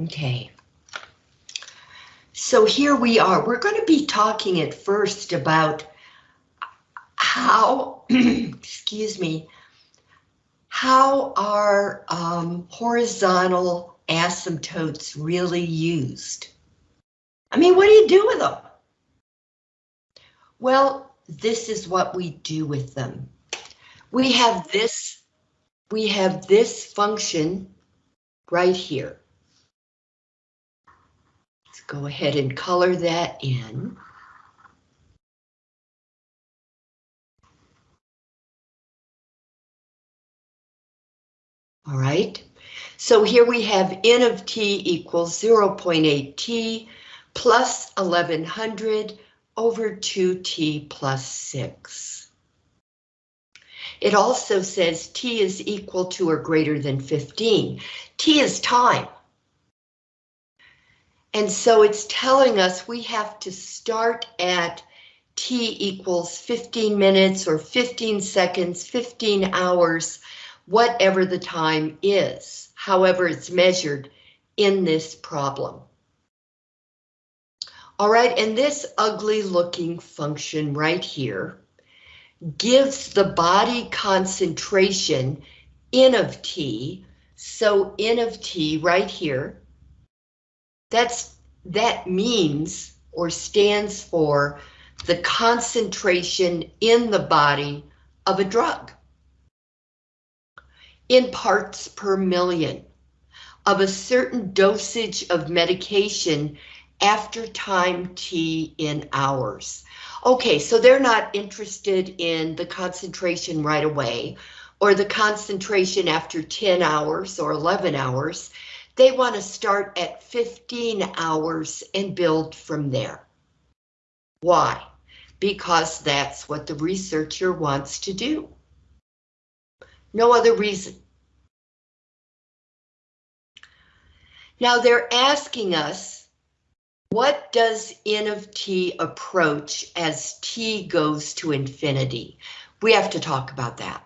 Okay. So here we are. We're going to be talking at first about how, excuse me, how are um, horizontal asymptotes really used? I mean, what do you do with them? Well, this is what we do with them. We have this, we have this function right here. Go ahead and color that in. All right, so here we have n of t equals 0.8t plus 1100 over 2t plus 6. It also says t is equal to or greater than 15. t is time. And so it's telling us we have to start at t equals 15 minutes or 15 seconds, 15 hours, whatever the time is, however it's measured in this problem. All right, and this ugly looking function right here gives the body concentration N of T, so N of T right here, that's that means or stands for the concentration in the body of a drug in parts per million of a certain dosage of medication after time t in hours. Okay, so they're not interested in the concentration right away or the concentration after 10 hours or 11 hours. They want to start at 15 hours and build from there. Why? Because that's what the researcher wants to do. No other reason. Now they're asking us, what does n of t approach as t goes to infinity? We have to talk about that,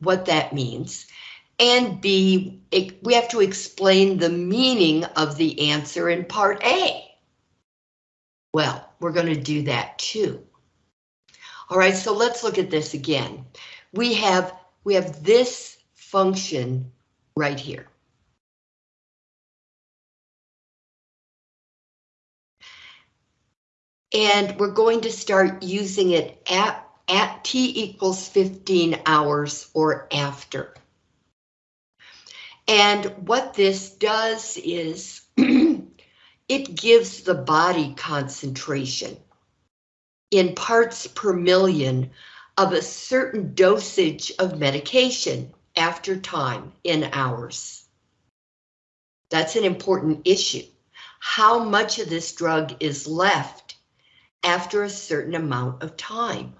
what that means. And B, we have to explain the meaning of the answer in part A. Well, we're going to do that too. All right, so let's look at this again. We have we have this function right here. And we're going to start using it at, at t equals 15 hours or after. And what this does is it gives the body concentration in parts per million of a certain dosage of medication after time in hours. That's an important issue. How much of this drug is left after a certain amount of time?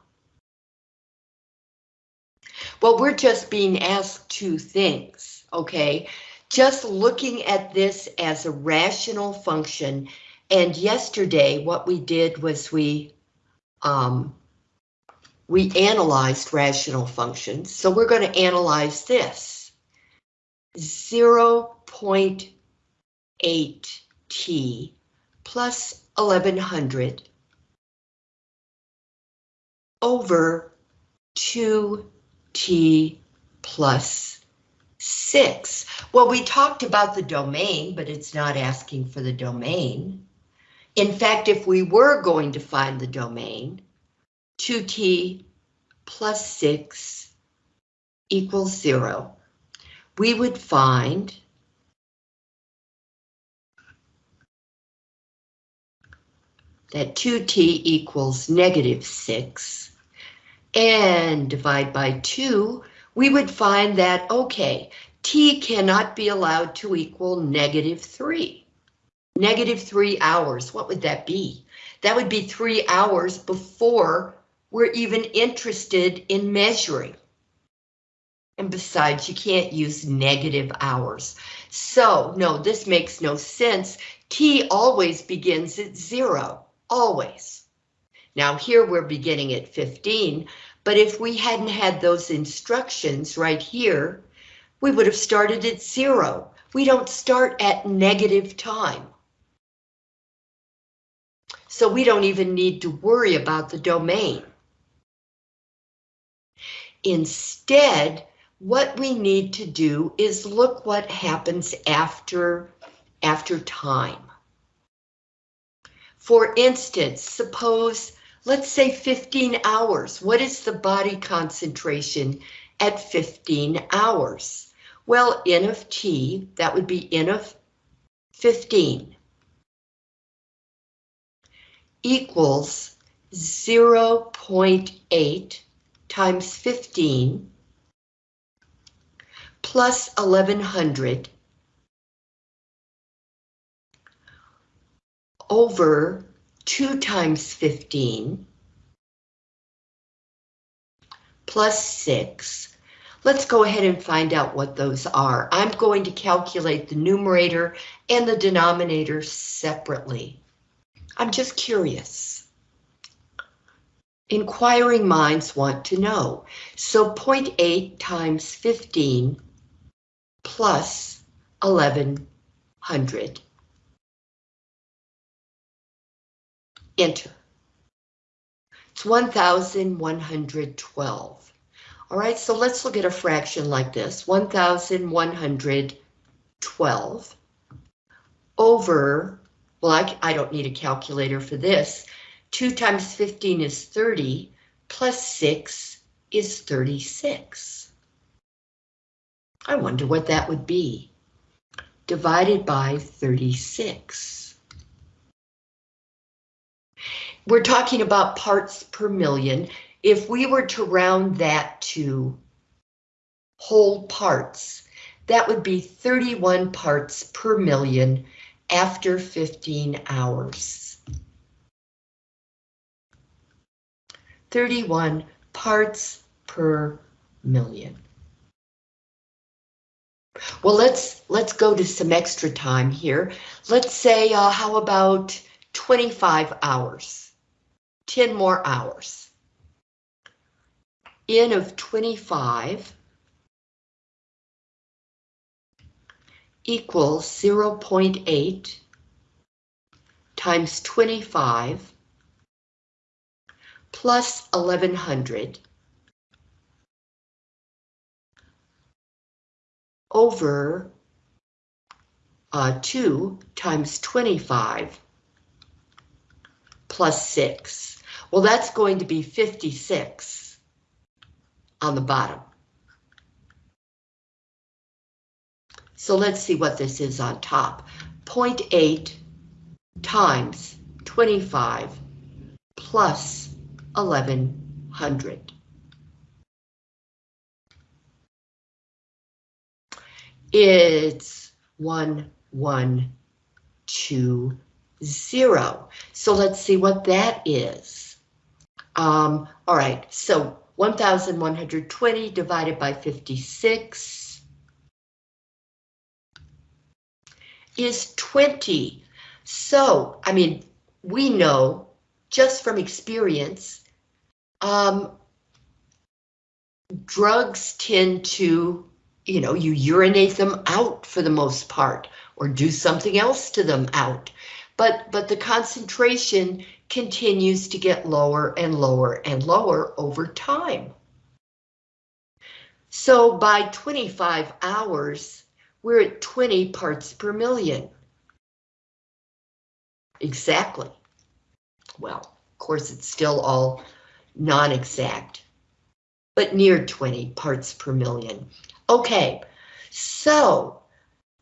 Well, we're just being asked two things, okay? Just looking at this as a rational function, and yesterday what we did was we um, we analyzed rational functions, so we're going to analyze this. 0.8t plus 1100 over 2t plus 6. Well, we talked about the domain, but it's not asking for the domain. In fact, if we were going to find the domain, 2t plus 6 equals 0, we would find that 2t equals negative 6, and divide by 2, we would find that, okay, t cannot be allowed to equal negative 3. Negative 3 hours, what would that be? That would be 3 hours before we're even interested in measuring. And besides, you can't use negative hours. So, no, this makes no sense. T always begins at zero, always. Now here we're beginning at 15, but if we hadn't had those instructions right here, we would have started at zero. we don't start at negative time. So we don't even need to worry about the domain. Instead, what we need to do is look what happens after, after time. For instance, suppose, let's say 15 hours. What is the body concentration at 15 hours? Well, N of T, that would be N of 15, equals 0.8 times 15 plus 1100 over 2 times 15 plus 6. Let's go ahead and find out what those are. I'm going to calculate the numerator and the denominator separately. I'm just curious. Inquiring minds want to know. So 0.8 times 15 plus 1100. Enter. It's 1,112. All right, so let's look at a fraction like this. 1,112 over, well, I, I don't need a calculator for this. 2 times 15 is 30, plus 6 is 36. I wonder what that would be. Divided by 36. We're talking about parts per million. If we were to round that to whole parts, that would be 31 parts per million after 15 hours. 31 parts per million. Well, let's let's go to some extra time here. Let's say, uh, how about 25 hours? 10 more hours. N of 25 equals 0.8 times 25 plus 1100 over uh, 2 times 25 plus 6. Well, that's going to be 56 on the bottom. So let's see what this is on top. 0.8 times 25 plus 1100. It's 1120. So let's see what that is. Um, all right, so 1,120 divided by 56 is 20. So, I mean, we know just from experience, um, drugs tend to, you know, you urinate them out for the most part, or do something else to them out. But, but the concentration continues to get lower and lower and lower over time. So by 25 hours, we're at 20 parts per million. Exactly. Well, of course, it's still all non-exact, but near 20 parts per million. Okay, so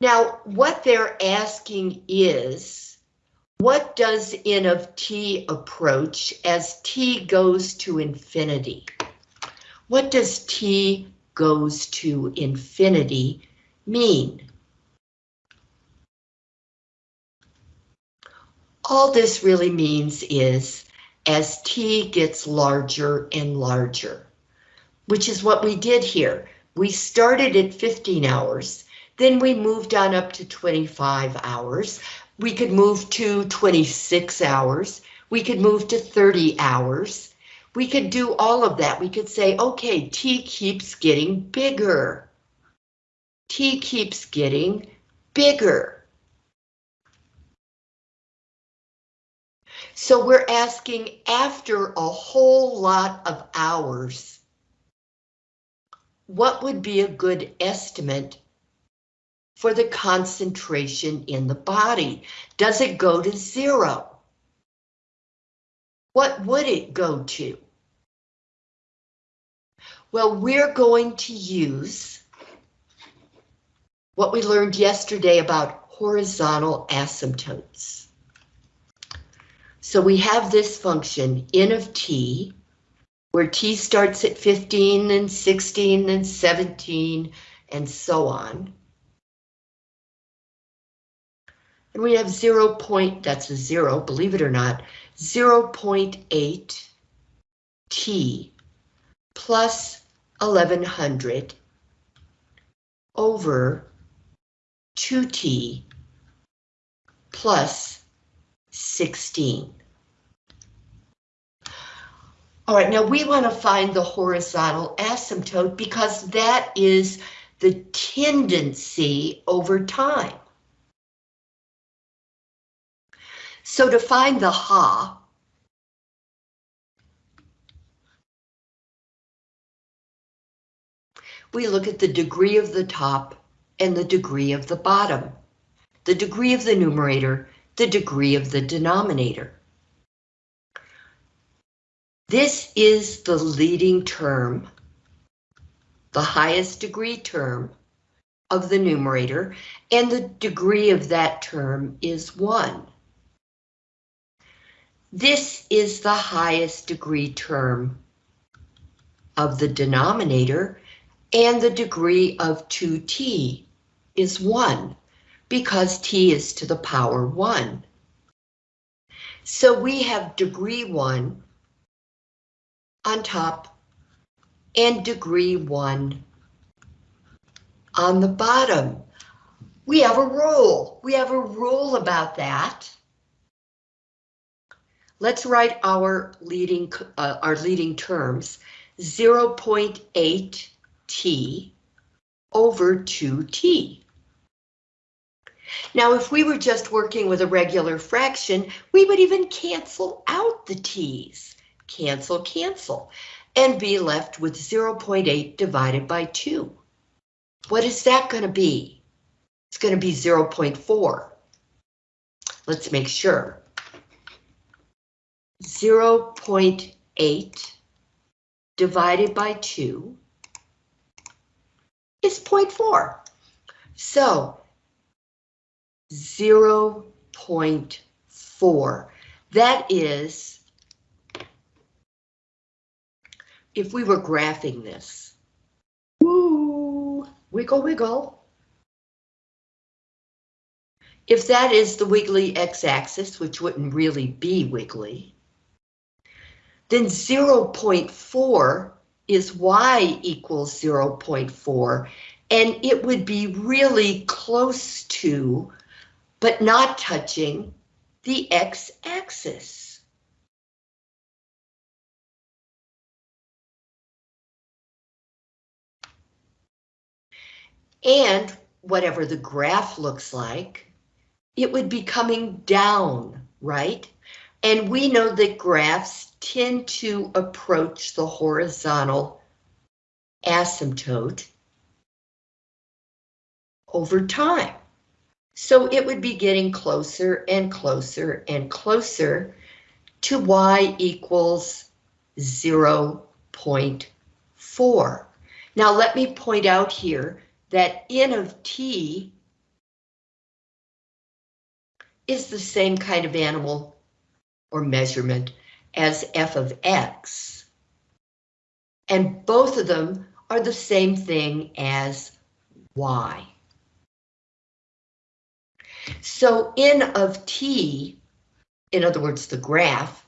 now what they're asking is, what does n of t approach as t goes to infinity? What does t goes to infinity mean? All this really means is as t gets larger and larger, which is what we did here. We started at 15 hours, then we moved on up to 25 hours, we could move to 26 hours. We could move to 30 hours. We could do all of that. We could say, okay, T keeps getting bigger. T keeps getting bigger. So we're asking after a whole lot of hours, what would be a good estimate for the concentration in the body? Does it go to zero? What would it go to? Well, we're going to use what we learned yesterday about horizontal asymptotes. So we have this function, n of t, where t starts at 15 and 16 and 17 and so on. And we have 0 point, that's a zero, believe it or not, 0 0.8 t plus 1100 over 2t plus 16. All right, now we want to find the horizontal asymptote because that is the tendency over time. So to find the ha, we look at the degree of the top and the degree of the bottom, the degree of the numerator, the degree of the denominator. This is the leading term, the highest degree term of the numerator, and the degree of that term is 1. This is the highest degree term of the denominator, and the degree of 2t is 1, because t is to the power 1. So we have degree 1 on top and degree 1 on the bottom. We have a rule. We have a rule about that. Let's write our leading uh, our leading terms 0.8 t over 2t. Now, if we were just working with a regular fraction, we would even cancel out the t's. Cancel, cancel, and be left with 0.8 divided by 2. What is that going to be? It's going to be 0.4. Let's make sure. 0.8 divided by 2 is 0.4. So 0.4. That is, if we were graphing this, woo, wiggle, wiggle. If that is the wiggly x-axis, which wouldn't really be wiggly, then 0.4 is y equals 0.4, and it would be really close to, but not touching, the x-axis. And whatever the graph looks like, it would be coming down, right? And we know that graphs tend to approach the horizontal asymptote over time. So it would be getting closer and closer and closer to y equals 0.4. Now let me point out here that n of t is the same kind of animal or measurement as f of x. And both of them are the same thing as y. So n of t, in other words, the graph,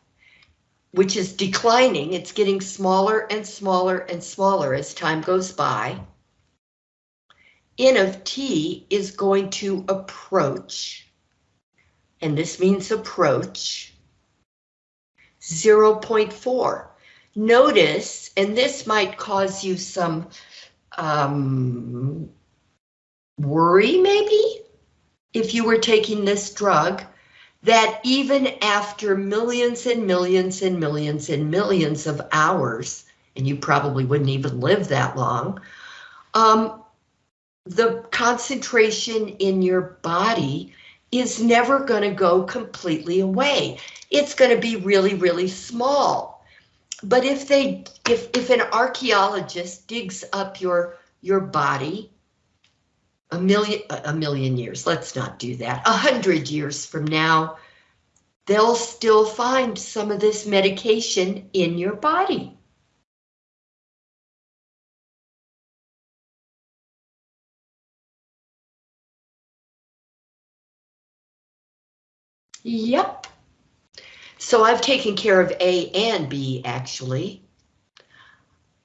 which is declining, it's getting smaller and smaller and smaller as time goes by. N of t is going to approach, and this means approach, 0.4. Notice, and this might cause you some um, worry maybe, if you were taking this drug, that even after millions and millions and millions and millions of hours, and you probably wouldn't even live that long, um, the concentration in your body is never going to go completely away. It's going to be really, really small. But if they, if, if an archaeologist digs up your, your body a million, a million years, let's not do that, a hundred years from now, they'll still find some of this medication in your body. Yep. So I've taken care of A and B, actually.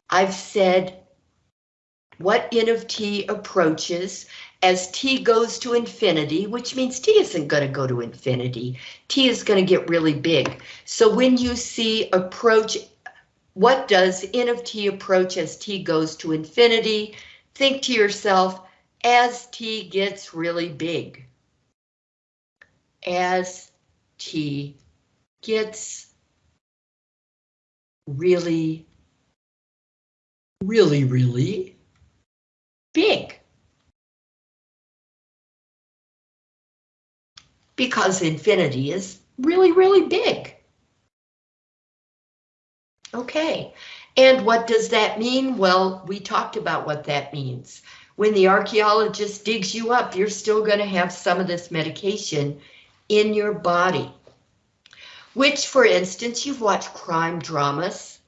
I've said what n of t approaches as t goes to infinity, which means t isn't going to go to infinity. t is going to get really big. So when you see approach, what does n of t approach as t goes to infinity? Think to yourself, as t gets really big. As T gets really, really, really big. Because infinity is really, really big. Okay, and what does that mean? Well, we talked about what that means. When the archaeologist digs you up, you're still going to have some of this medication in your body. Which, for instance, you've watched crime dramas.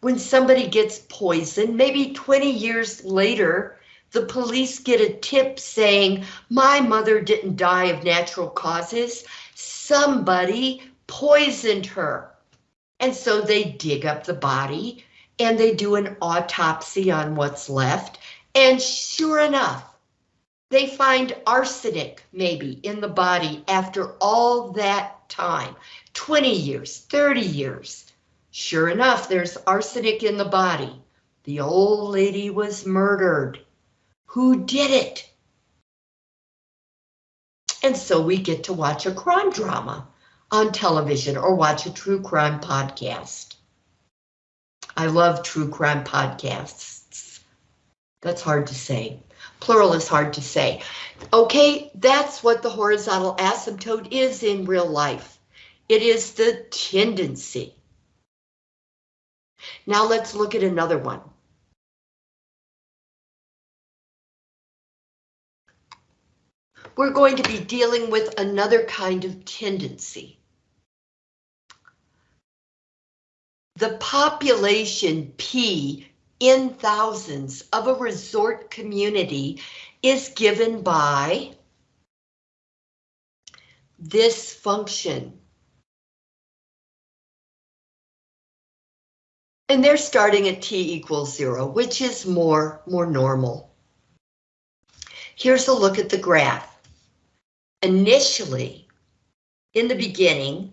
When somebody gets poisoned, maybe 20 years later, the police get a tip saying, my mother didn't die of natural causes. Somebody poisoned her. And so they dig up the body and they do an autopsy on what's left. And sure enough, they find arsenic maybe in the body after all that time, 20 years, 30 years. Sure enough, there's arsenic in the body. The old lady was murdered. Who did it? And so we get to watch a crime drama on television or watch a true crime podcast. I love true crime podcasts. That's hard to say. Plural is hard to say. Okay, that's what the horizontal asymptote is in real life. It is the tendency. Now let's look at another one. We're going to be dealing with another kind of tendency. The population P in thousands of a resort community is given by this function. And they're starting at t equals zero, which is more, more normal. Here's a look at the graph. Initially, in the beginning,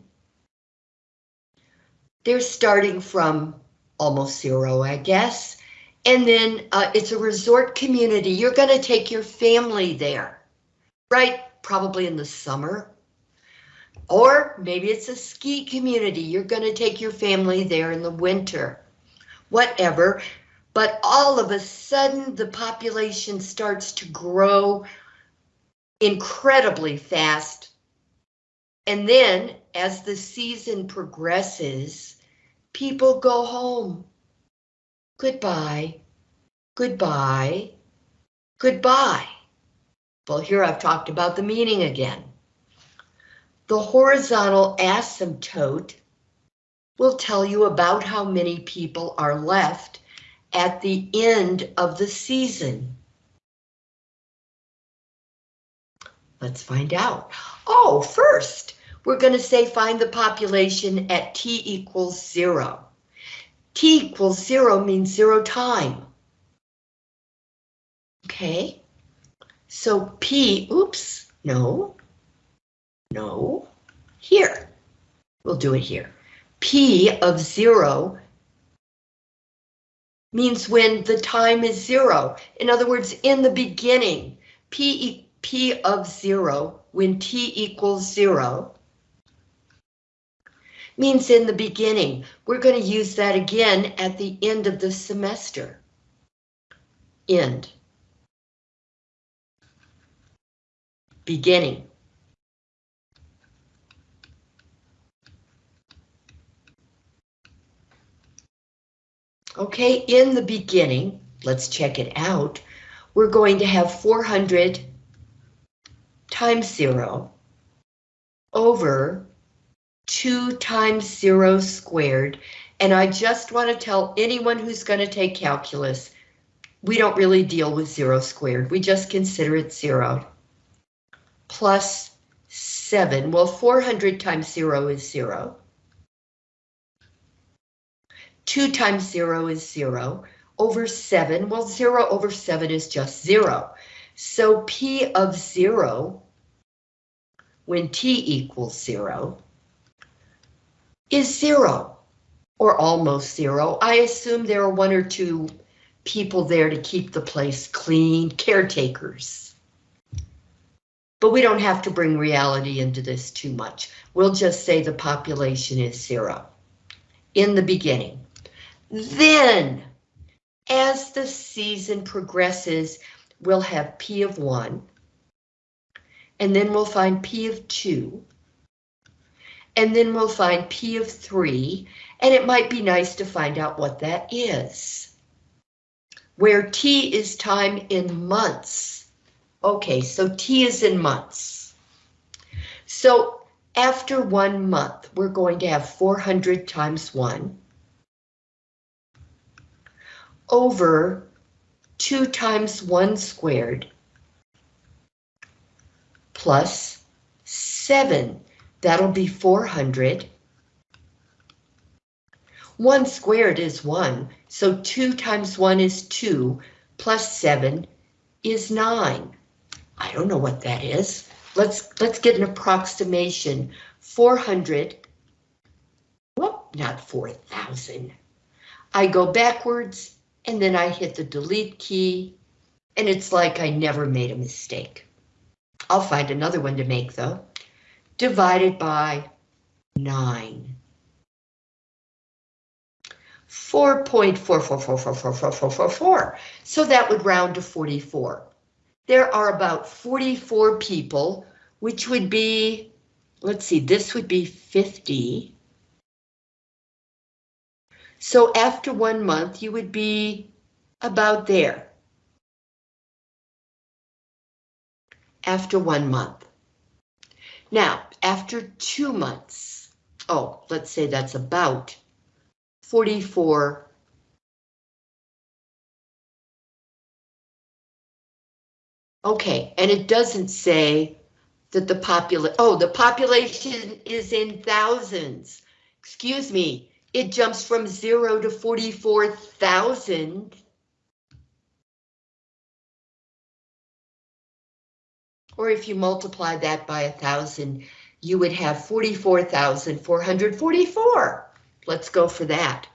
they're starting from almost zero, I guess. And then uh, it's a resort community. You're going to take your family there, right? Probably in the summer. Or maybe it's a ski community. You're going to take your family there in the winter. Whatever. But all of a sudden, the population starts to grow incredibly fast. And then, as the season progresses, people go home. Goodbye, goodbye, goodbye. Well, here I've talked about the meaning again. The horizontal asymptote will tell you about how many people are left at the end of the season. Let's find out. Oh, first, we're going to say find the population at t equals zero. T equals zero means zero time. Okay, so p, oops, no, no, here. We'll do it here. P of zero means when the time is zero. In other words, in the beginning, P, P of zero when t equals zero means in the beginning. We're going to use that again at the end of the semester. End. Beginning. Okay, in the beginning, let's check it out. We're going to have 400 times zero over 2 times 0 squared. And I just want to tell anyone who's going to take calculus, we don't really deal with 0 squared. We just consider it 0. Plus 7. Well, 400 times 0 is 0. 2 times 0 is 0. Over 7, well, 0 over 7 is just 0. So P of 0, when t equals 0, is zero or almost zero. I assume there are one or two people there to keep the place clean, caretakers. But we don't have to bring reality into this too much. We'll just say the population is zero in the beginning. Then, as the season progresses, we'll have P of one, and then we'll find P of two, and then we'll find P of 3, and it might be nice to find out what that is. Where T is time in months. Okay, so T is in months. So after one month, we're going to have 400 times 1 over 2 times 1 squared plus 7 That'll be 400. 1 squared is 1, so 2 times 1 is 2, plus 7 is 9. I don't know what that is. Let's let's get an approximation. 400, whoop, not 4,000. I go backwards and then I hit the delete key and it's like I never made a mistake. I'll find another one to make though divided by 9. 4.444444444. So that would round to 44. There are about 44 people, which would be, let's see, this would be 50. So after one month, you would be about there. After one month. Now, after two months, oh, let's say that's about 44 Okay, and it doesn't say that the population, oh, the population is in thousands. Excuse me, it jumps from zero to 44,000. or if you multiply that by a thousand, you would have 44,444. Let's go for that.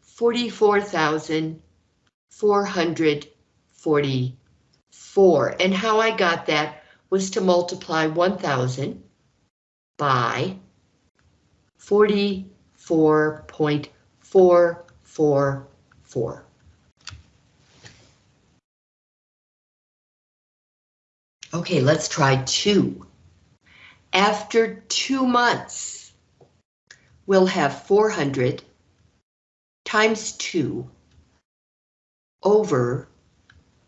44,444. And how I got that was to multiply 1,000 by 44.444. Okay, let's try two. After two months, we'll have 400 times 2 over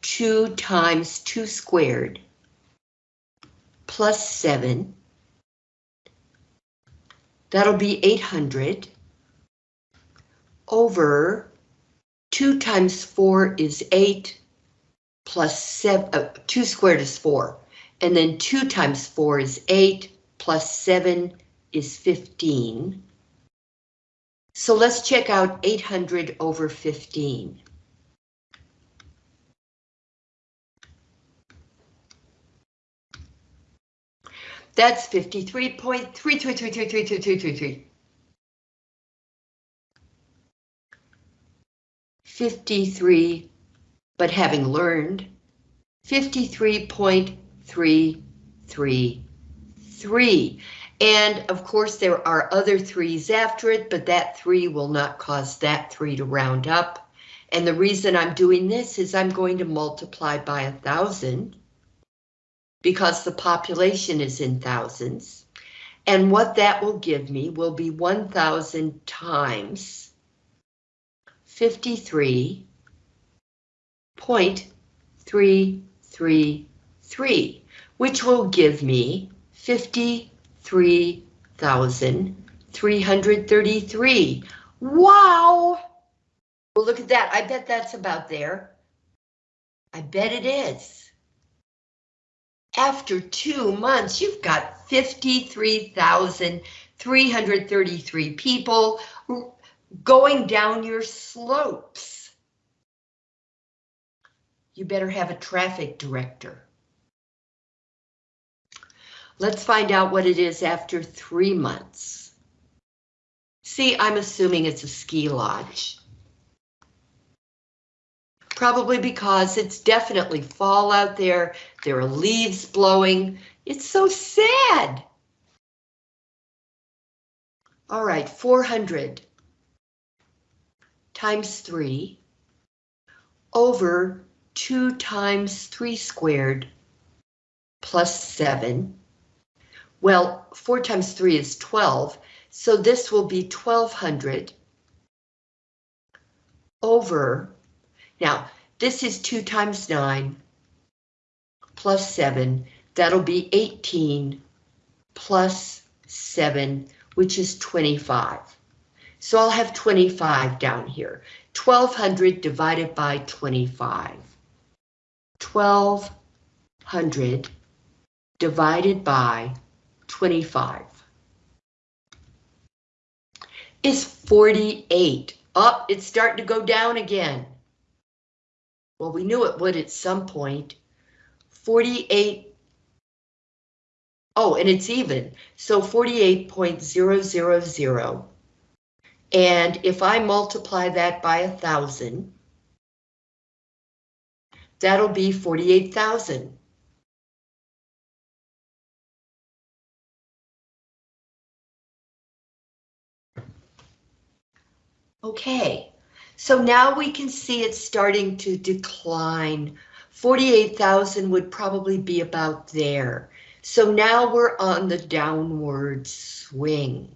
2 times 2 squared plus 7. That'll be 800 over 2 times 4 is 8 plus 7, uh, 2 squared is 4, and then 2 times 4 is 8, plus 7 is 15. So let's check out 800 over 15. That's 53.33333333. 53 but having learned 53.333. And of course, there are other threes after it, but that three will not cause that three to round up. And the reason I'm doing this is I'm going to multiply by a thousand because the population is in thousands. And what that will give me will be 1,000 times 53.333, which will give me 53,333. Wow! Well, look at that. I bet that's about there. I bet it is after two months, you've got 53,333 people going down your slopes. You better have a traffic director. Let's find out what it is after three months. See, I'm assuming it's a ski lodge. Probably because it's definitely fall out there. There are leaves blowing. It's so sad. All right, 400 times 3 over 2 times 3 squared plus 7. Well, 4 times 3 is 12, so this will be 1200 over now, this is 2 times 9 plus 7. That'll be 18 plus 7, which is 25. So I'll have 25 down here. 1200 divided by 25. 1200 divided by 25 is 48. Up, oh, it's starting to go down again. Well, we knew it would at some point. 48. Oh, and it's even. So 48.000. And if I multiply that by a thousand, that'll be 48,000. Okay, so now we can see it's starting to decline. 48,000 would probably be about there. So now we're on the downward swing.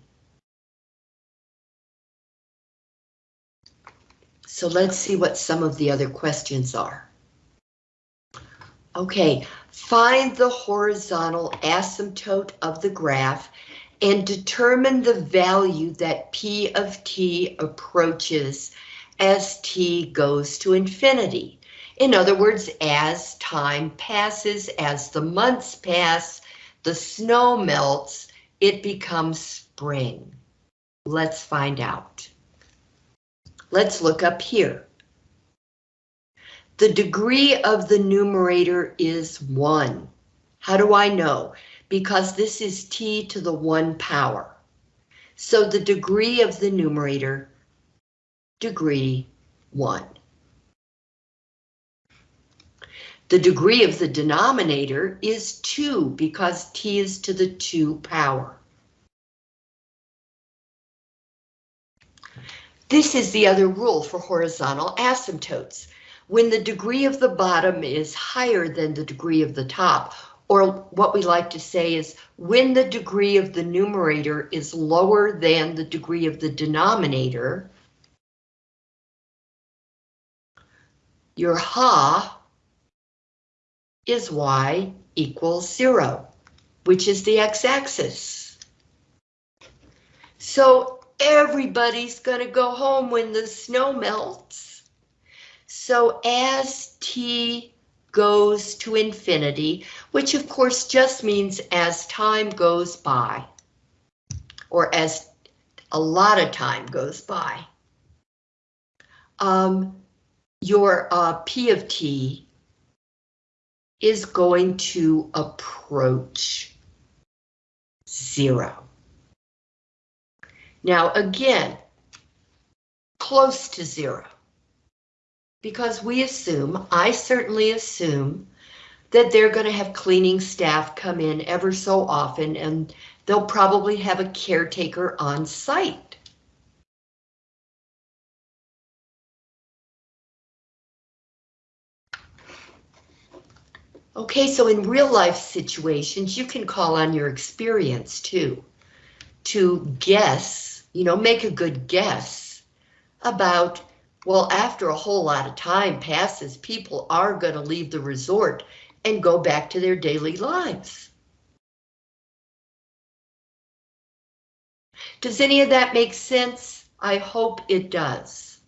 So let's see what some of the other questions are. Okay, find the horizontal asymptote of the graph and determine the value that P of t approaches as t goes to infinity. In other words, as time passes, as the months pass, the snow melts, it becomes spring. Let's find out. Let's look up here. The degree of the numerator is 1. How do I know? Because this is t to the 1 power. So the degree of the numerator degree 1. The degree of the denominator is 2 because t is to the 2 power. This is the other rule for horizontal asymptotes. When the degree of the bottom is higher than the degree of the top, or what we like to say is when the degree of the numerator is lower than the degree of the denominator, your ha is y equals zero, which is the x-axis. So everybody's gonna go home when the snow melts. So as t goes to infinity, which of course just means as time goes by, or as a lot of time goes by, um, your uh, P of T is going to approach zero. Now again, close to zero, because we assume, I certainly assume, that they're going to have cleaning staff come in ever so often and they'll probably have a caretaker on site. Okay, so in real life situations, you can call on your experience too, to guess, you know, make a good guess about, well, after a whole lot of time passes, people are going to leave the resort and go back to their daily lives. Does any of that make sense? I hope it does.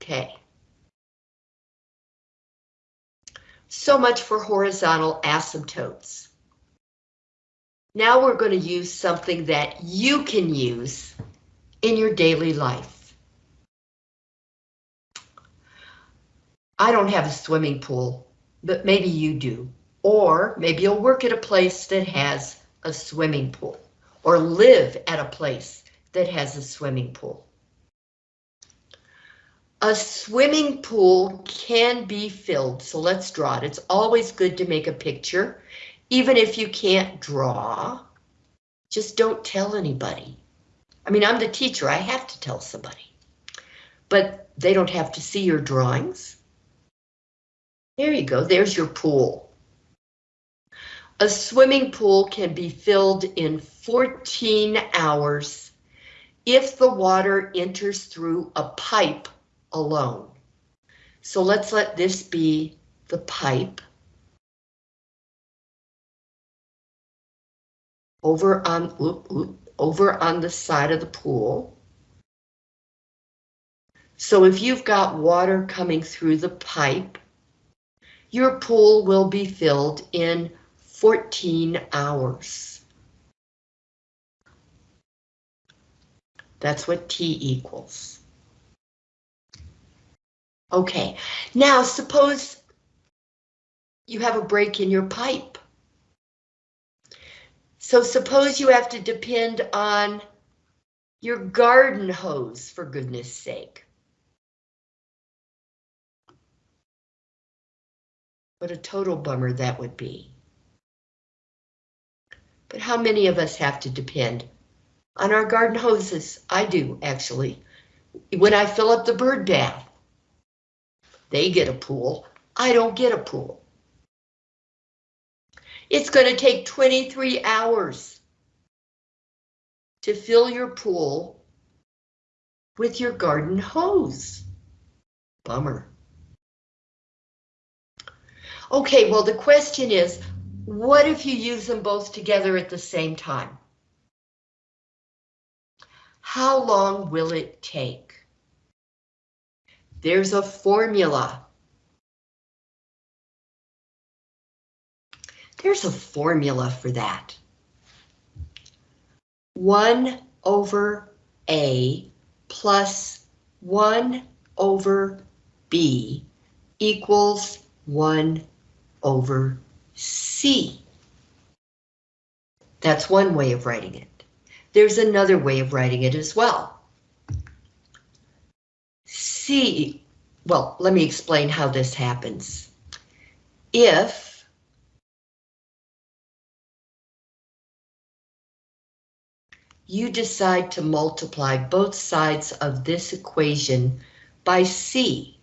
Okay. So much for horizontal asymptotes. Now we're going to use something that you can use in your daily life. I don't have a swimming pool, but maybe you do. Or maybe you'll work at a place that has a swimming pool, or live at a place that has a swimming pool. A swimming pool can be filled, so let's draw it. It's always good to make a picture, even if you can't draw. Just don't tell anybody. I mean, I'm the teacher, I have to tell somebody. But they don't have to see your drawings. There you go, there's your pool. A swimming pool can be filled in 14 hours if the water enters through a pipe alone. So let's let this be the pipe. Over on, over on the side of the pool. So if you've got water coming through the pipe, your pool will be filled in 14 hours. That's what T equals. Okay, now suppose you have a break in your pipe. So suppose you have to depend on your garden hose, for goodness sake. What a total bummer that would be. But how many of us have to depend on our garden hoses? I do, actually. When I fill up the bird bath, they get a pool. I don't get a pool. It's going to take 23 hours to fill your pool with your garden hose. Bummer. Okay, well, the question is, what if you use them both together at the same time? How long will it take? There's a formula. There's a formula for that. 1 over A plus 1 over B equals 1 over C. That's one way of writing it. There's another way of writing it as well. C, well, let me explain how this happens. If you decide to multiply both sides of this equation by C,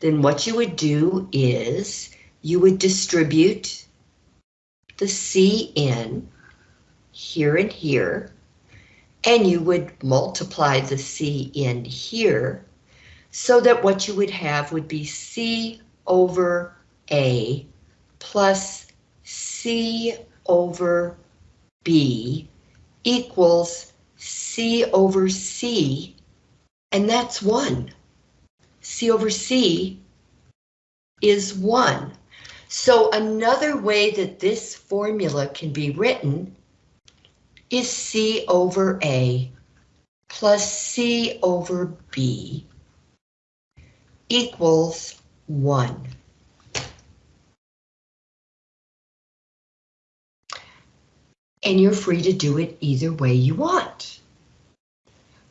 then what you would do is you would distribute the C in here and here, and you would multiply the C in here, so that what you would have would be C over A plus C over B equals C over C, and that's 1. C over C is 1. So another way that this formula can be written is C over A plus C over B equals 1. And you're free to do it either way you want.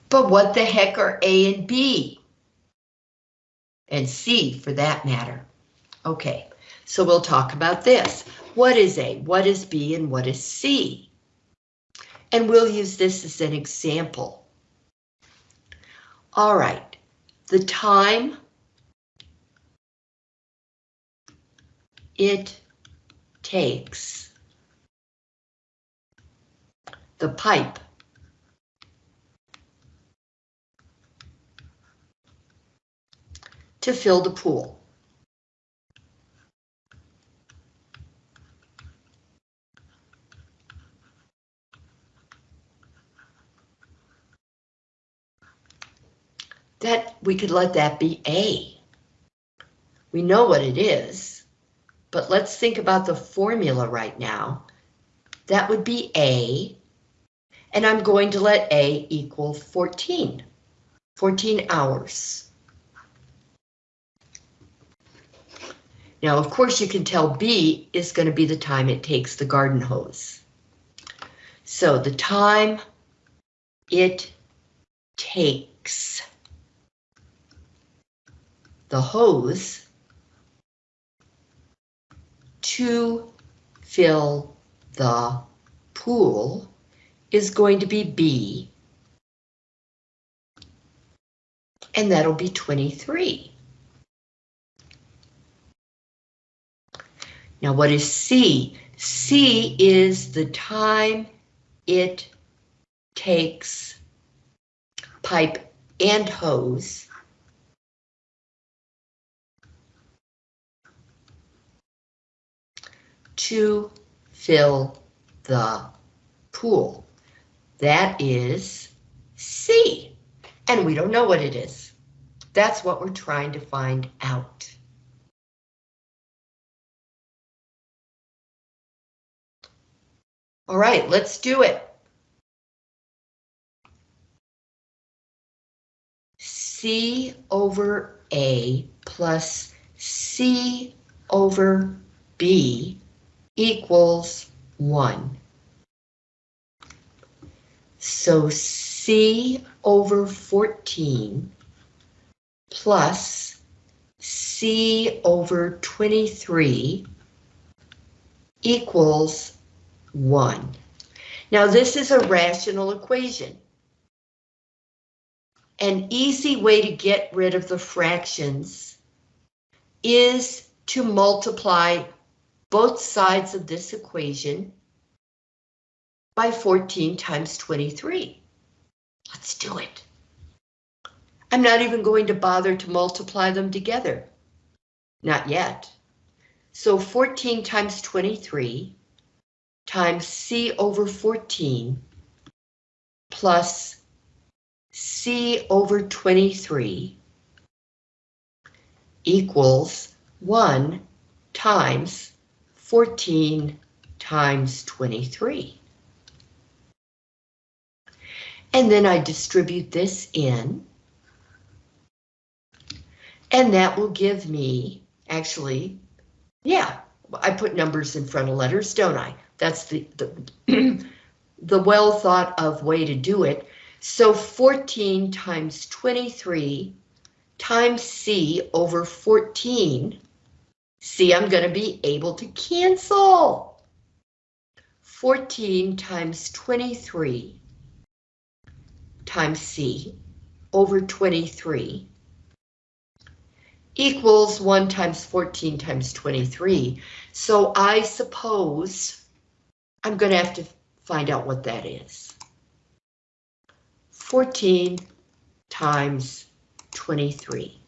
But what the heck are A and B? And C for that matter. Okay, so we'll talk about this. What is A, what is B, and what is C? And we'll use this as an example. All right, the time it takes the pipe to fill the pool. That we could let that be A. We know what it is, but let's think about the formula right now. That would be A, and I'm going to let A equal 14, 14 hours. Now, of course, you can tell B is going to be the time it takes the garden hose. So the time it takes the hose to fill the pool is going to be B. And that'll be 23. Now what is C? C is the time it takes pipe and hose to fill the pool. That is C, and we don't know what it is. That's what we're trying to find out. All right, let's do it. C over A plus C over B equals 1. So C over 14 plus C over 23 equals 1. Now this is a rational equation. An easy way to get rid of the fractions is to multiply both sides of this equation by 14 times 23. Let's do it. I'm not even going to bother to multiply them together. Not yet. So 14 times 23 times C over 14 plus C over 23 equals 1 times 14 times 23. And then I distribute this in. And that will give me, actually, yeah, I put numbers in front of letters, don't I? That's the, the, the well thought of way to do it. So 14 times 23 times C over 14 See, I'm going to be able to cancel. 14 times 23 times C over 23 equals 1 times 14 times 23. So I suppose I'm going to have to find out what that is. 14 times 23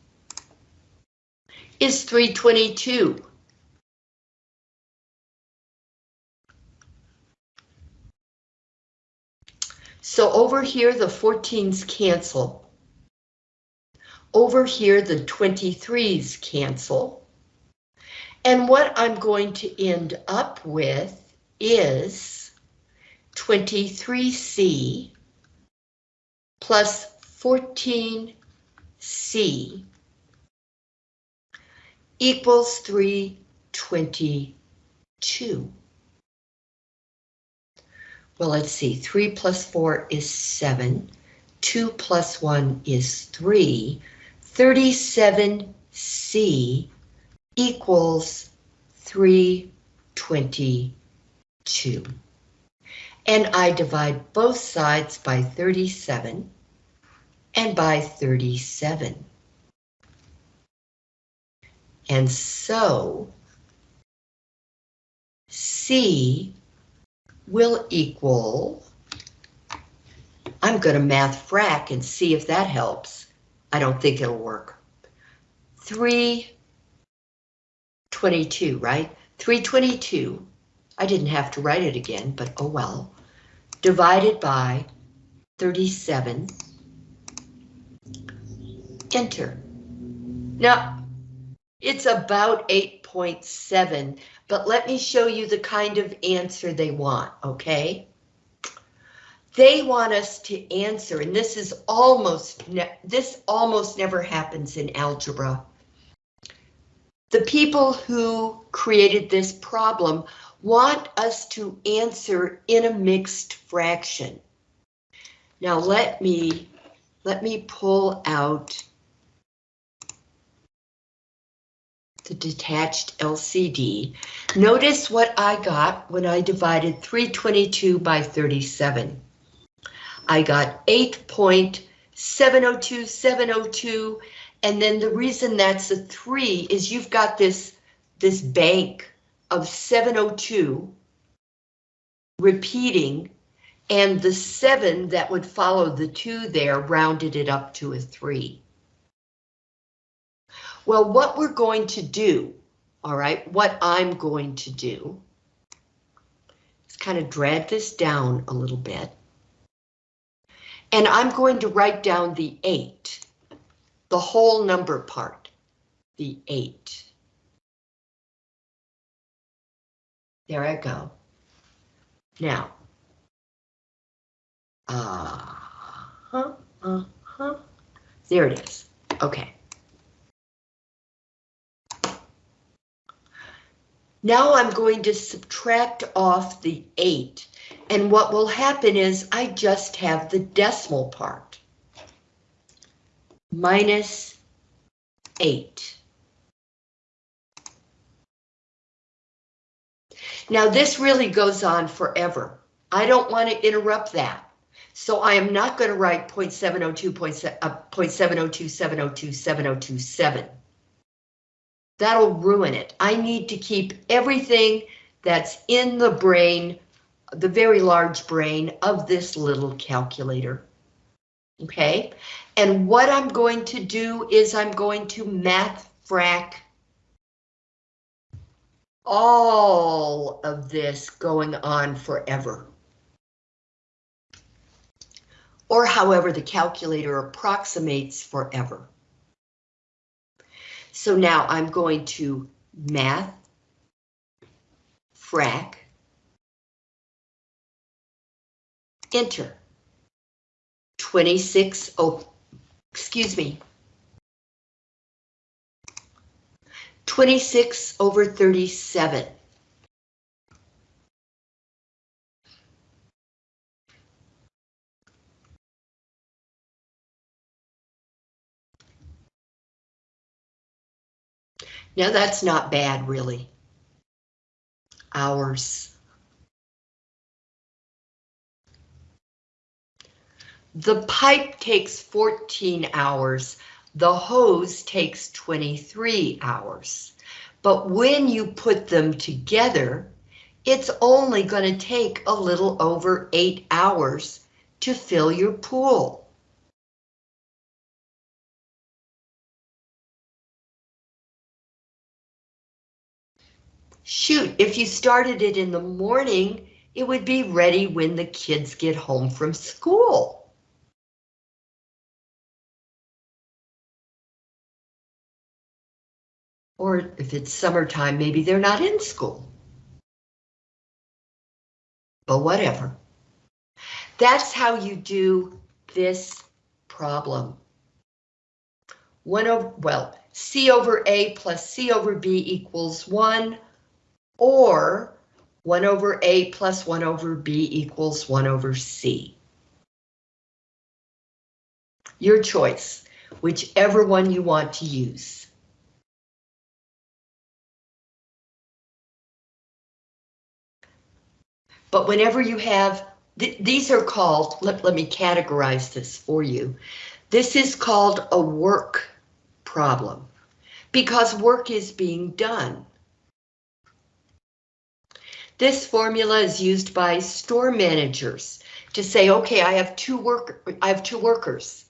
is 322. So over here, the 14s cancel. Over here, the 23s cancel. And what I'm going to end up with is 23C plus 14C equals 322. Well, let's see, 3 plus 4 is 7. 2 plus 1 is 3. 37C equals 322. And I divide both sides by 37 and by 37. And so C will equal, I'm going to math frac and see if that helps. I don't think it'll work. 322, right? 322, I didn't have to write it again, but oh well, divided by 37, enter. Now, it's about 8.7, but let me show you the kind of answer they want, okay? They want us to answer, and this is almost, this almost never happens in algebra. The people who created this problem want us to answer in a mixed fraction. Now let me, let me pull out the detached LCD. Notice what I got when I divided 322 by 37. I got 8.702702, and then the reason that's a 3 is you've got this, this bank of 702 repeating, and the 7 that would follow the 2 there rounded it up to a 3. Well, what we're going to do, all right, what I'm going to do is kind of drag this down a little bit. And I'm going to write down the 8, the whole number part, the 8. There I go. Now, uh huh, uh huh. There it is. Okay. Now I'm going to subtract off the 8, and what will happen is I just have the decimal part. Minus 8. Now this really goes on forever. I don't want to interrupt that. So I am not going to write 0.702, uh, 0.702, 702, 7027 that'll ruin it. I need to keep everything that's in the brain, the very large brain of this little calculator. Okay, and what I'm going to do is I'm going to math frac all of this going on forever. Or however the calculator approximates forever. So now I'm going to math, frac, enter. 26, oh, excuse me. 26 over 37. Now that's not bad, really. Hours. The pipe takes 14 hours. The hose takes 23 hours. But when you put them together, it's only going to take a little over eight hours to fill your pool. Shoot, if you started it in the morning, it would be ready when the kids get home from school. Or if it's summertime, maybe they're not in school. But whatever. That's how you do this problem. One over, well, C over A plus C over B equals one or 1 over A plus 1 over B equals 1 over C. Your choice, whichever one you want to use. But whenever you have, th these are called, let, let me categorize this for you. This is called a work problem because work is being done. This formula is used by store managers to say, okay, I have two work, I have two workers,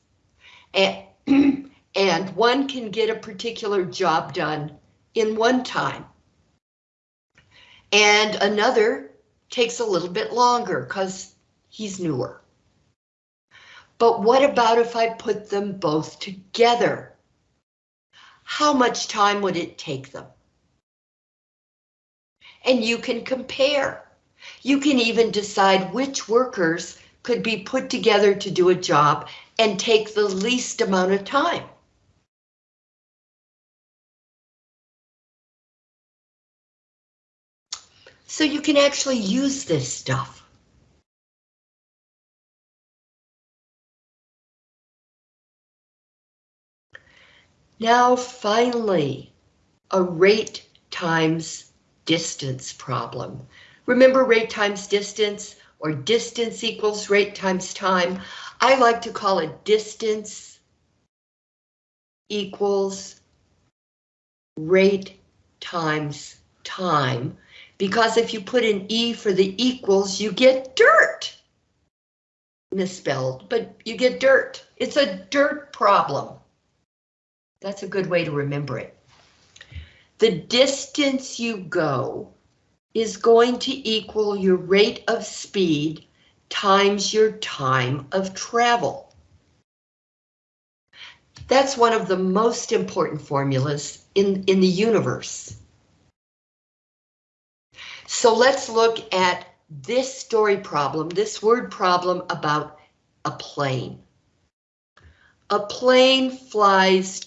and, and one can get a particular job done in one time, and another takes a little bit longer because he's newer. But what about if I put them both together? How much time would it take them? And you can compare. You can even decide which workers could be put together to do a job and take the least amount of time. So you can actually use this stuff. Now finally, a rate times distance problem. Remember rate times distance or distance equals rate times time? I like to call it distance equals rate times time because if you put an E for the equals, you get dirt. Misspelled, but you get dirt. It's a dirt problem. That's a good way to remember it. The distance you go is going to equal your rate of speed times your time of travel. That's one of the most important formulas in, in the universe. So let's look at this story problem, this word problem about a plane. A plane flies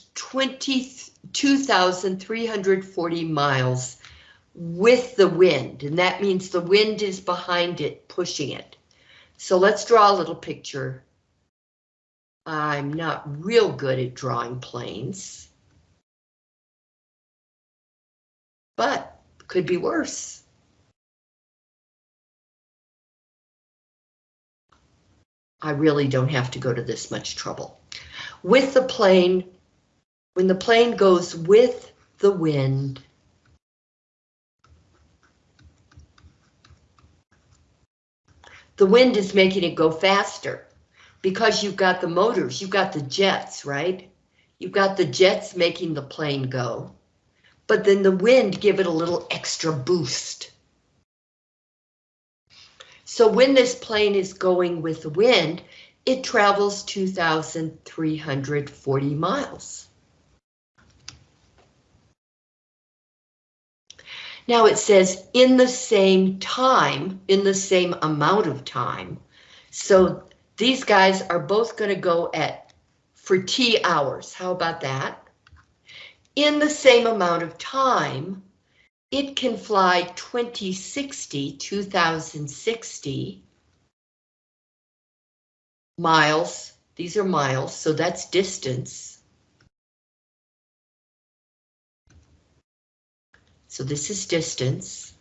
22,340 miles with the wind, and that means the wind is behind it, pushing it. So let's draw a little picture. I'm not real good at drawing planes. But could be worse. I really don't have to go to this much trouble. With the plane, when the plane goes with the wind, the wind is making it go faster because you've got the motors, you've got the jets, right? You've got the jets making the plane go, but then the wind give it a little extra boost. So when this plane is going with the wind, it travels 2,340 miles. Now it says in the same time, in the same amount of time. So these guys are both going to go at for T hours. How about that? In the same amount of time, it can fly 2060, 2060 miles. These are miles, so that's distance. So this is distance.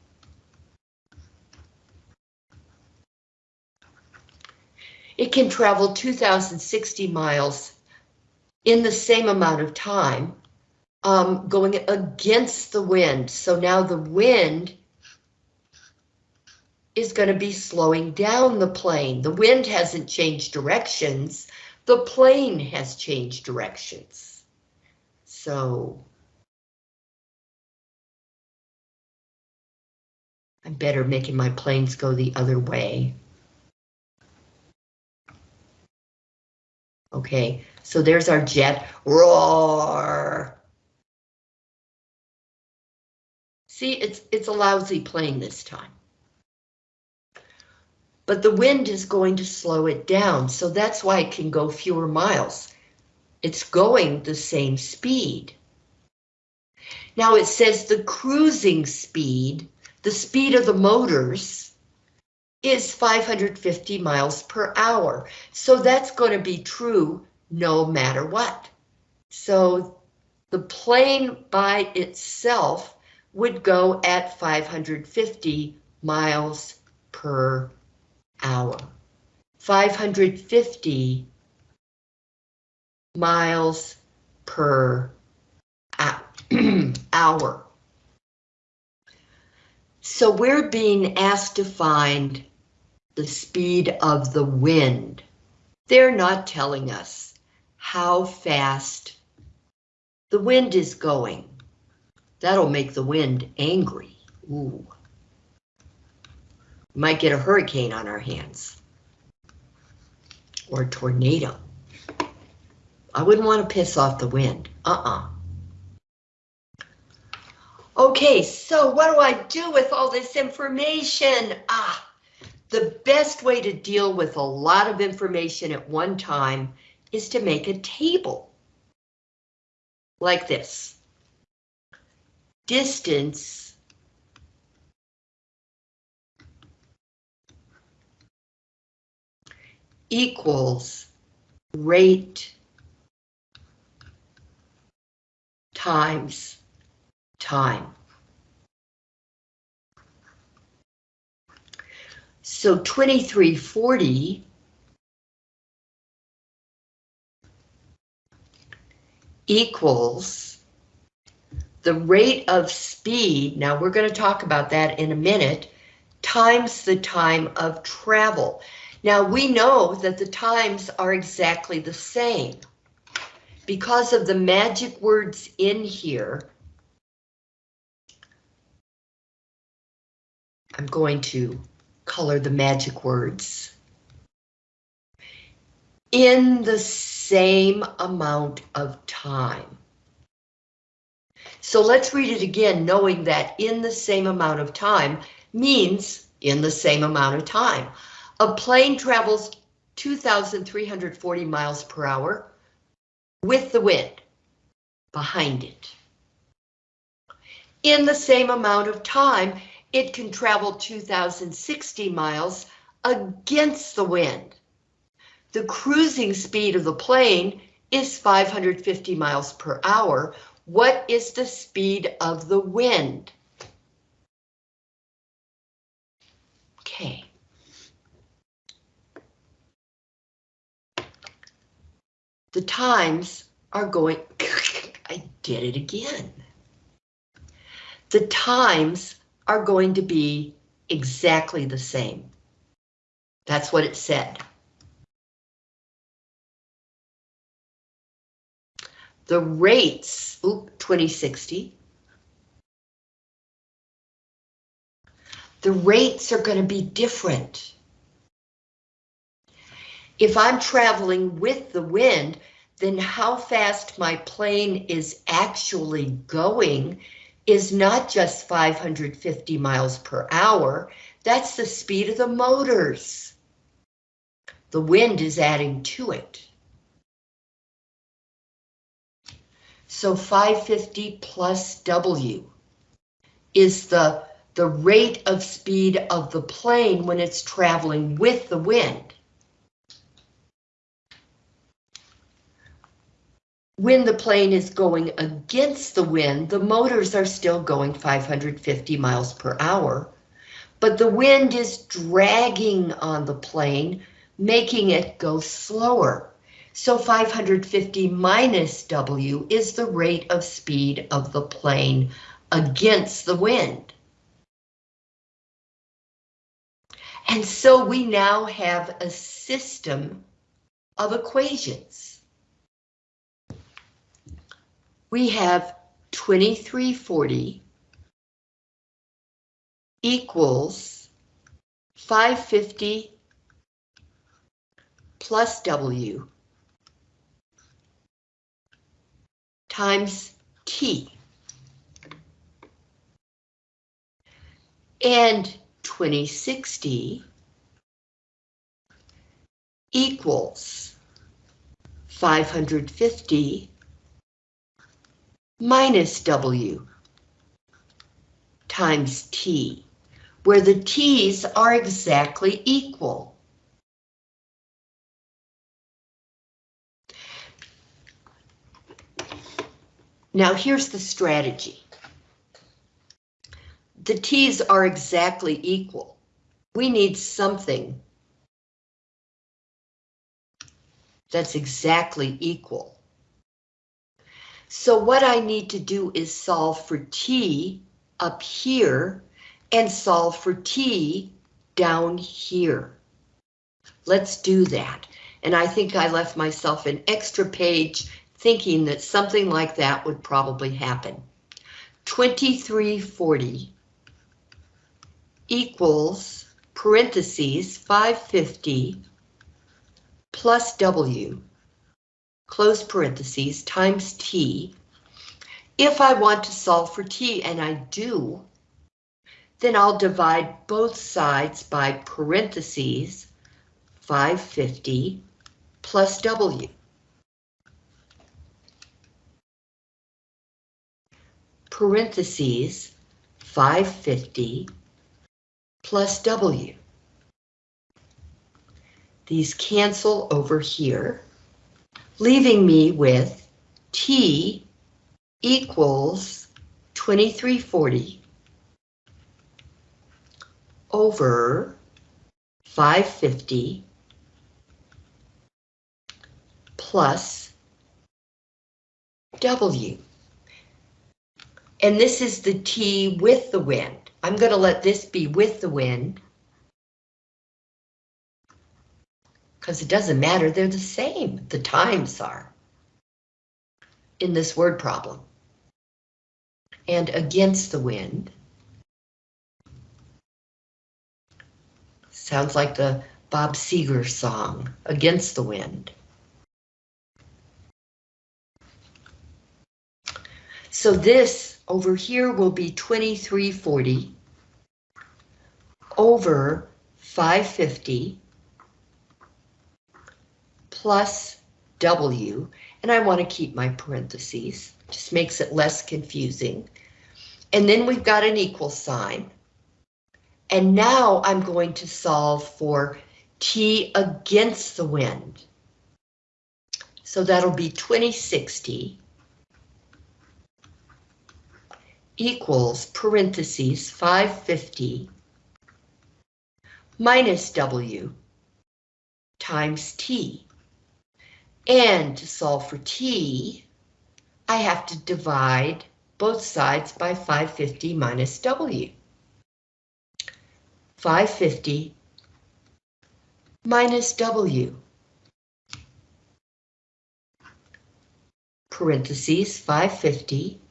It can travel 2060 miles in the same amount of time um, going against the wind. So now the wind is going to be slowing down the plane. The wind hasn't changed directions. The plane has changed directions. So I'm better making my planes go the other way. Okay, so there's our jet. Roar! See, it's, it's a lousy plane this time. But the wind is going to slow it down, so that's why it can go fewer miles. It's going the same speed. Now it says the cruising speed, the speed of the motors is 550 miles per hour. So that's going to be true no matter what. So the plane by itself would go at 550 miles per hour. 550 miles per hour. So we're being asked to find the speed of the wind. They're not telling us how fast the wind is going. That'll make the wind angry. Ooh. Might get a hurricane on our hands. Or a tornado. I wouldn't want to piss off the wind. Uh-uh. Okay, so what do I do with all this information? Ah, the best way to deal with a lot of information at one time is to make a table. Like this. Distance equals rate times time. So 2340 equals the rate of speed, now we're going to talk about that in a minute, times the time of travel. Now we know that the times are exactly the same. Because of the magic words in here, I'm going to color the magic words. In the same amount of time. So let's read it again, knowing that in the same amount of time means in the same amount of time. A plane travels 2,340 miles per hour with the wind behind it. In the same amount of time, it can travel 2,060 miles against the wind. The cruising speed of the plane is 550 miles per hour. What is the speed of the wind? Okay. The times are going, I did it again. The times are going to be exactly the same. That's what it said. The rates, oop, 2060. The rates are going to be different. If I'm traveling with the wind, then how fast my plane is actually going is not just 550 miles per hour, that's the speed of the motors. The wind is adding to it. So 550 plus W is the, the rate of speed of the plane when it's traveling with the wind. When the plane is going against the wind, the motors are still going 550 miles per hour, but the wind is dragging on the plane, making it go slower. So 550 minus W is the rate of speed of the plane against the wind. And so we now have a system of equations we have 2340 equals 550 plus W times T. And 2060 equals 550 minus W times T. where the t's are exactly equal. Now here's the strategy. The t's are exactly equal. We need something that's exactly equal. So what I need to do is solve for t up here and solve for t down here. Let's do that. And I think I left myself an extra page thinking that something like that would probably happen. 2340 equals parentheses 550 plus W close parentheses, times t. If I want to solve for t, and I do, then I'll divide both sides by parentheses 550 plus W. Parentheses 550 plus W. These cancel over here leaving me with T equals 2340 over 550 plus W. And this is the T with the wind. I'm going to let this be with the wind. Because it doesn't matter, they're the same, the times are in this word problem. And against the wind. Sounds like the Bob Seger song, Against the Wind. So this over here will be 2340 over 550 plus W, and I want to keep my parentheses, just makes it less confusing. And then we've got an equal sign. And now I'm going to solve for T against the wind. So that'll be 2060 equals parentheses 550 minus W times T. And to solve for t, I have to divide both sides by 550 minus w. 550 minus w. Parentheses 550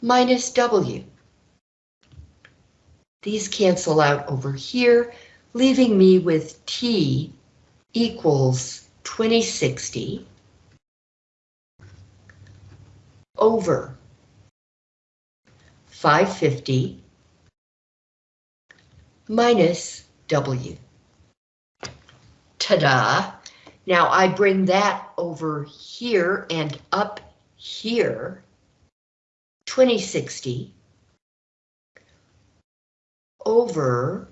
minus w. These cancel out over here, leaving me with t equals 2060 over 550 minus W. Ta-da! Now I bring that over here and up here, 2060 over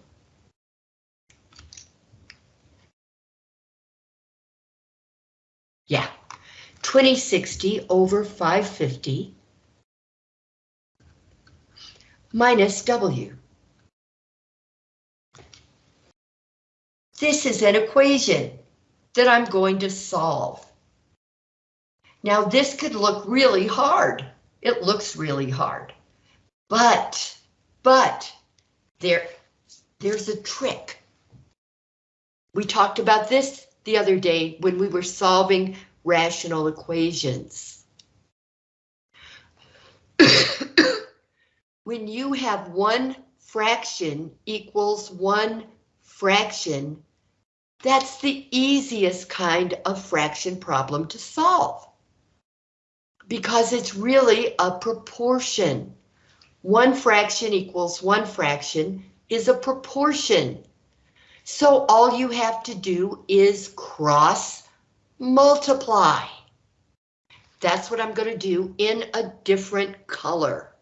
Yeah, 2060 over 550 minus W. This is an equation that I'm going to solve. Now this could look really hard. It looks really hard. But, but, there, there's a trick. We talked about this the other day when we were solving rational equations. when you have one fraction equals one fraction, that's the easiest kind of fraction problem to solve. Because it's really a proportion. One fraction equals one fraction is a proportion. So all you have to do is cross multiply. That's what I'm going to do in a different color.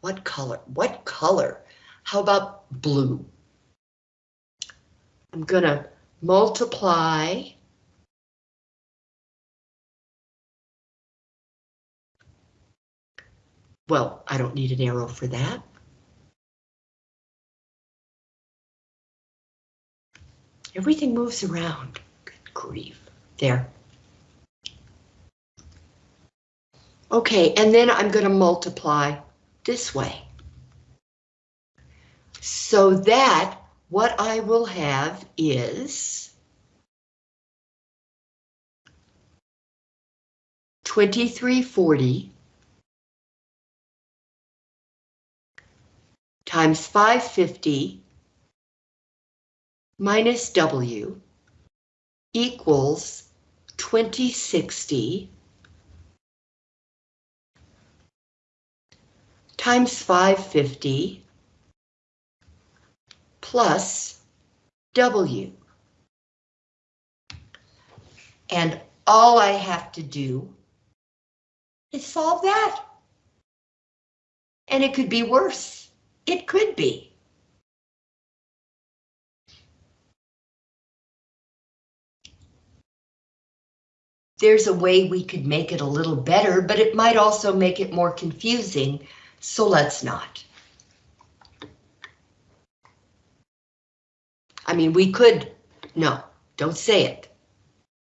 What color? What color? How about blue? I'm gonna multiply Well, I don't need an arrow for that. Everything moves around. Good grief. There. Okay, and then I'm going to multiply this way. So that what I will have is 2340 times 550 minus W equals 2060 times 550 plus W. And all I have to do is solve that. And it could be worse. It could be. There's a way we could make it a little better, but it might also make it more confusing, so let's not. I mean, we could, no, don't say it.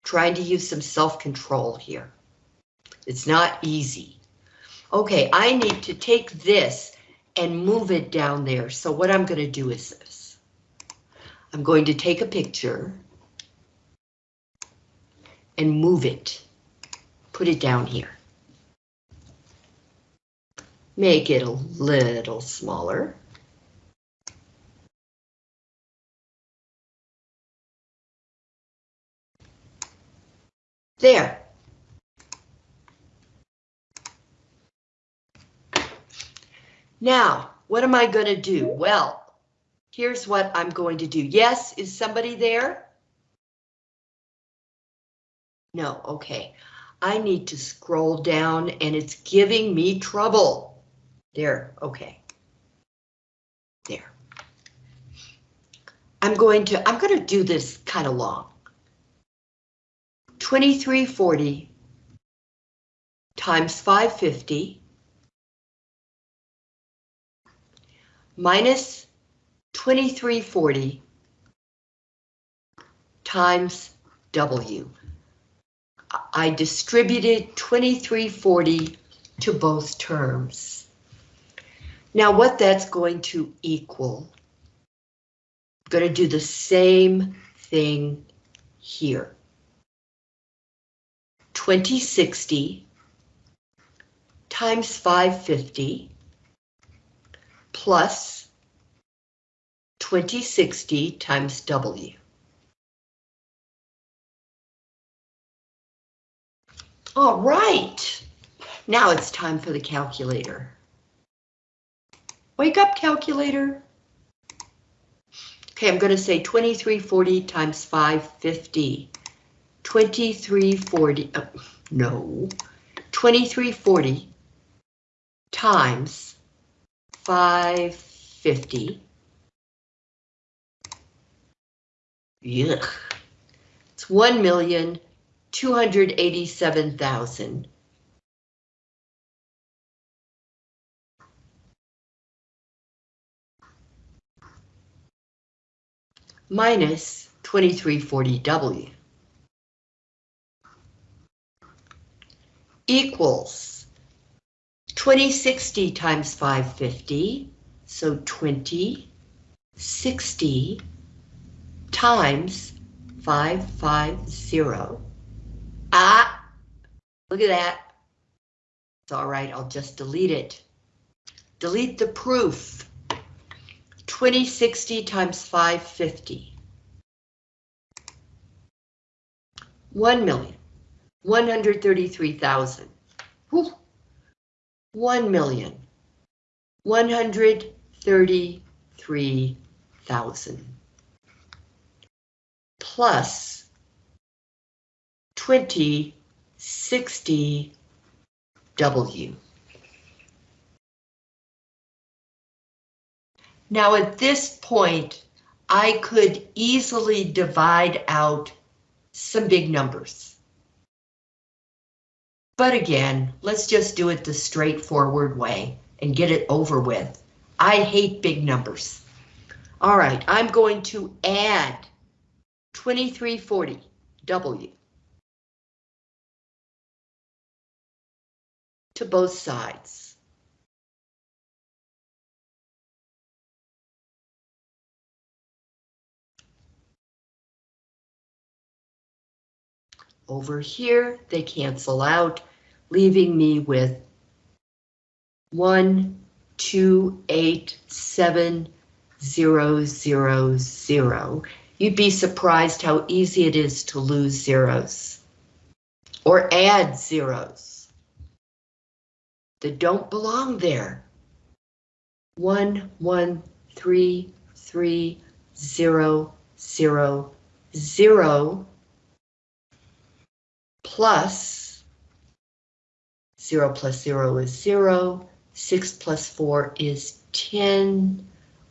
Trying to use some self-control here. It's not easy. Okay, I need to take this and move it down there. So what I'm going to do is this. I'm going to take a picture and move it. Put it down here. Make it a little smaller. There. Now, what am I going to do? Well, here's what I'm going to do. Yes, is somebody there? No, okay. I need to scroll down and it's giving me trouble. There, okay. There. I'm going to, I'm going to do this kind of long. 2340 times 550 minus 2340 times W. I distributed 2340 to both terms. Now what that's going to equal, I'm going to do the same thing here. 2060 times 550 plus 2060 times W. All right, now it's time for the calculator. Wake up, calculator. Okay, I'm going to say 2340 times 550. 2340, uh, no, 2340 times 550. Yuck. It's 1 million 287,000. minus 2340W equals 2060 times 550, so 2060 times 550 Ah, look at that. It's all right, I'll just delete it. Delete the proof. 2060 times 550. 1 million, 133,000. 1 million, 133,000. Plus 2060 W. Now at this point, I could easily divide out some big numbers. But again, let's just do it the straightforward way and get it over with. I hate big numbers. All right, I'm going to add 2340 W to both sides. Over here, they cancel out, leaving me with one, two, eight, seven, zero, zero, zero. You'd be surprised how easy it is to lose zeros or add zeros that don't belong there. One, one, three, three, zero, zero, zero, plus 0 plus 0 is 0, 6 plus 4 is 10,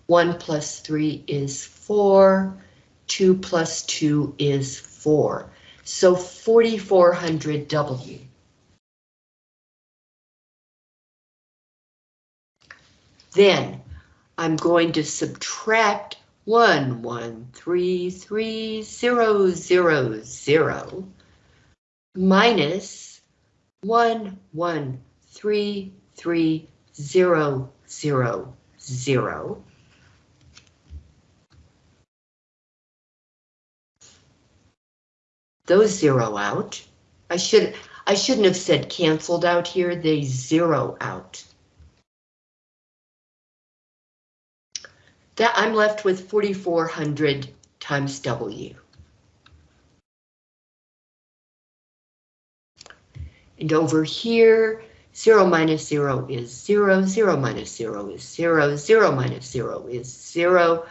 1 plus 3 is 4, 2 plus 2 is 4. So 4400 W. Then I'm going to subtract 1, 1, 3, 3, 0, 0, 0 minus one one three three zero zero zero. Those zero out. I should I shouldn't have said canceled out here, they zero out. That I'm left with 4,400 times W. And over here, 0 minus 0 is 0, 0 minus 0 is 0, 0 minus 0 is 0,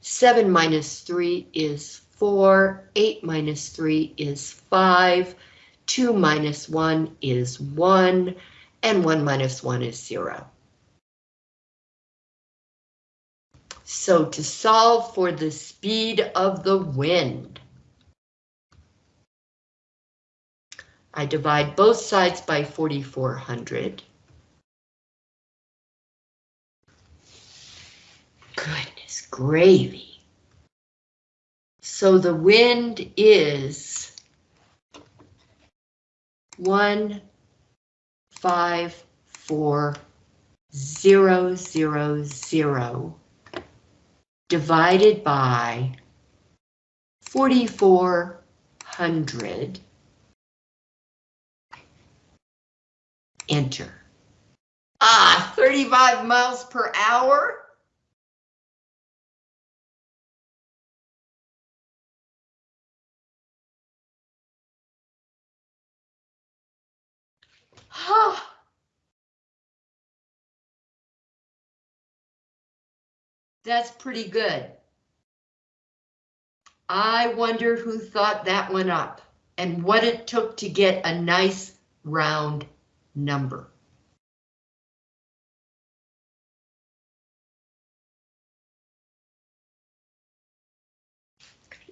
7 minus 3 is 4, 8 minus 3 is 5, 2 minus 1 is 1, and 1 minus 1 is 0. So to solve for the speed of the wind, I divide both sides by 4,400. Goodness gravy. So the wind is one, five, four, zero, zero, zero, divided by 4,400 enter. Ah, 35 miles per hour? Huh. That's pretty good. I wonder who thought that one up and what it took to get a nice round number.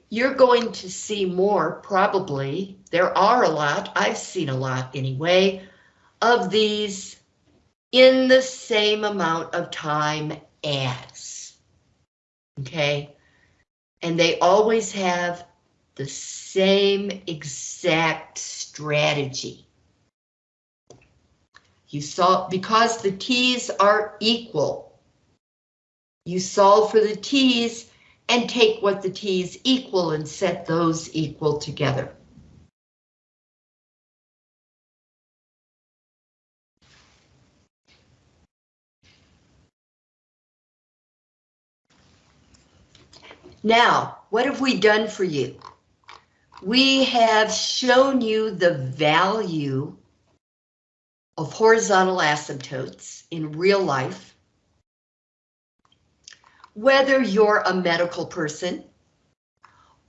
You're going to see more, probably. There are a lot, I've seen a lot anyway, of these in the same amount of time as. Okay, and they always have the same exact strategy. You solve, because the t's are equal, you solve for the t's and take what the t's equal and set those equal together. Now, what have we done for you? We have shown you the value of horizontal asymptotes in real life, whether you're a medical person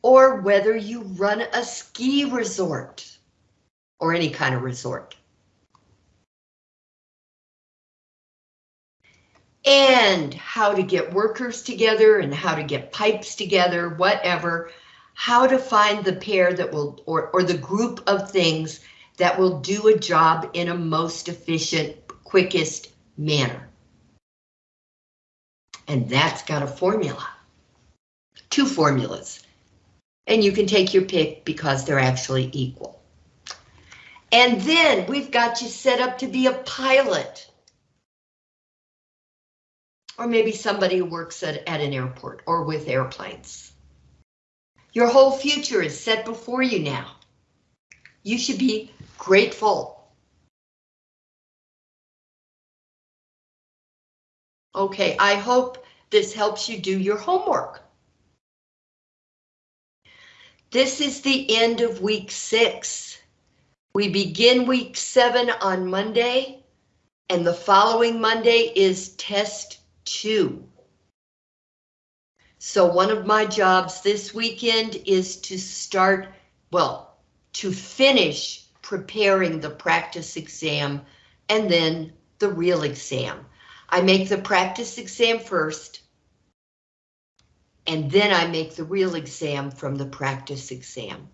or whether you run a ski resort or any kind of resort. And how to get workers together and how to get pipes together, whatever, how to find the pair that will, or, or the group of things that will do a job in a most efficient, quickest manner. And that's got a formula. Two formulas. And you can take your pick because they're actually equal. And then we've got you set up to be a pilot. Or maybe somebody who works at, at an airport or with airplanes. Your whole future is set before you now. You should be grateful. Okay, I hope this helps you do your homework. This is the end of week six. We begin week seven on Monday, and the following Monday is test two. So one of my jobs this weekend is to start, well, to finish preparing the practice exam and then the real exam. I make the practice exam first, and then I make the real exam from the practice exam.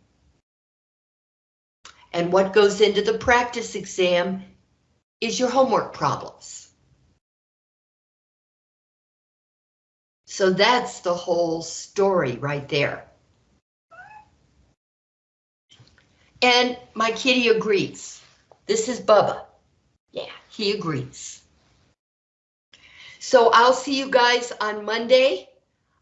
And what goes into the practice exam is your homework problems. So that's the whole story right there. And my kitty agrees. This is Bubba. Yeah, he agrees. So I'll see you guys on Monday.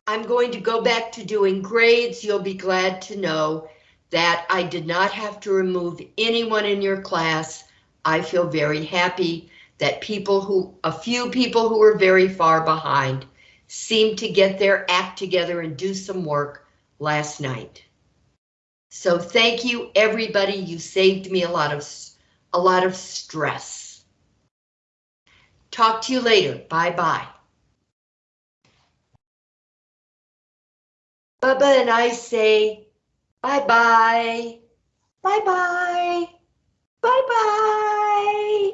I'm going to go back to doing grades. You'll be glad to know that I did not have to remove anyone in your class. I feel very happy that people who, a few people who were very far behind, seemed to get their act together and do some work last night. So thank you, everybody. You saved me a lot of a lot of stress. Talk to you later. Bye bye. Bubba and I say bye bye. Bye bye. Bye bye.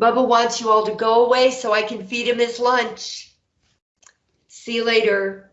Bubba wants you all to go away so I can feed him his lunch. See you later.